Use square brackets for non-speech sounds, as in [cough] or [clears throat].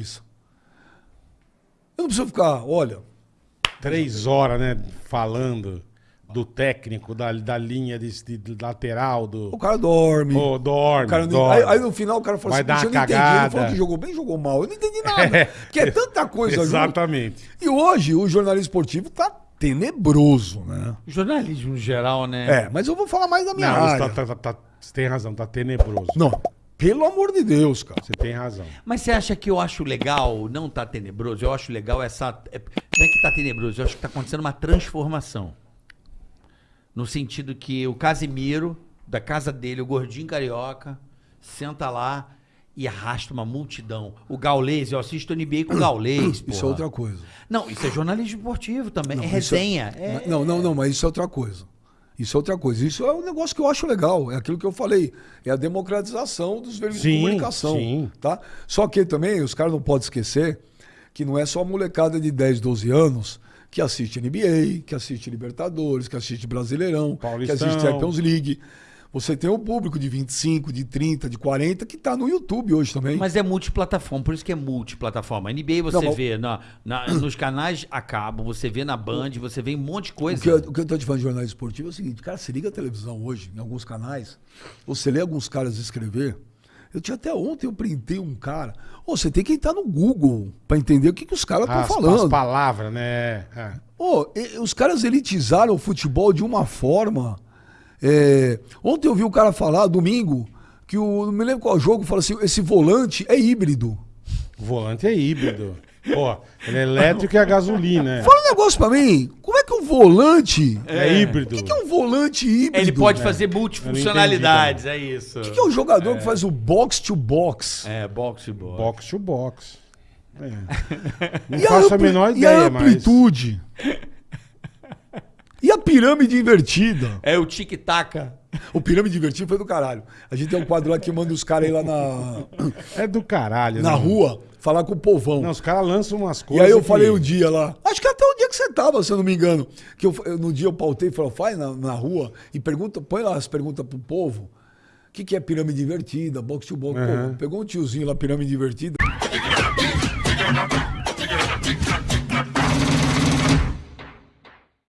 isso. Eu não preciso ficar, olha, Três horas, né? Falando do técnico, da, da linha de, de lateral, do. o cara dorme. Pô, dorme, O cara não- dorme. aí, aí no final o cara fala Vai assim, dar "Puxa, eu não entendi. Ele falou cagada. que jogou bem, jogou mal. Eu não entendi nada. [laughs] Porque é tanta coisa junto. Exatamente. E hoje o jornalismo esportivo tá tenebroso, né? Jornalismo geral, né? É, mas eu vou falar mais da minha Não, área. tá, tá- tá- você tem razão, tá tenebroso. Não, pelo amor de Deus, cara. Você tem razão. Mas você acha que eu acho legal, não tá tenebroso? Eu acho legal essa. é- Não é que tá tenebroso, eu acho que tá acontecendo uma transformação. No sentido que o Casimiro, da casa dele, o gordinho carioca, senta lá e arrasta uma multidão. O Gaulês, eu assisto NBA com o Gaulês. Isso é porra. outra coisa. Não, isso é jornalismo esportivo também. é isso resenha. é- Mas- Não, não, não, mas isso é outra coisa. Isso é outra coisa. Isso é um negócio que eu acho legal. É aquilo que eu falei. É a democratização dos veículos de comunicação. sim. Tá? Só que também os caras não podem esquecer que não é só a molecada de 10, 12 anos que assiste NBA, que assiste Libertadores, que assiste Brasileirão, Paulistão. que assiste Champions League. Você tem um público de 25, de 30, de 40 que tá no YouTube hoje também. Mas é multiplataforma, por isso que é multiplataforma. NBA você Não, vê na, na- [clears throat] nos canais a cabo, você vê na Band, você vê um monte de O coisa. que, eu, o que eu tô te falando de jornalismo esportivo é o seguinte, cara, você liga a televisão hoje, em alguns canais, você lê alguns caras escrever. Eu tinha até ontem, eu printei um cara. Ô, você tem que entrar no Google pra entender o que, que os caras estão As, as falando. palavras, né? É. Ô, e- os caras elitizaram o futebol de uma forma. É, Ontem eu vi o cara falar, domingo, que o. Não me lembro qual jogo, fala assim: esse volante é híbrido. O volante é híbrido. Pô, ele é elétrico e a gasolina. É, Fala um negócio pra mim. Como é que um volante. é híbrido. O que, que é um volante híbrido? Ele pode É. fazer multifuncionalidades, é isso. O que, que é o jogador que faz o box to box? É, boxe, boxe. Box to box. É. [laughs] Não E a faço a, ampli- menor e a ideia, mas. amplitude? E a pirâmide invertida? É o tic-tac. O pirâmide invertida foi do caralho. A gente tem um quadro lá que manda os caras aí lá na, É do caralho. na né? rua falar com o povão. Não, os caras lançam umas e coisas. aí eu que- falei um dia lá, acho que até o dia que você tava, se eu não me engano, que eu, eu- no dia eu pautei e falei, faz na, na rua e pergunta, põe lá as perguntas pro povo. O que, que é pirâmide invertida, box to box? Pô, Uhum. pegou um tiozinho lá, pirâmide invertida.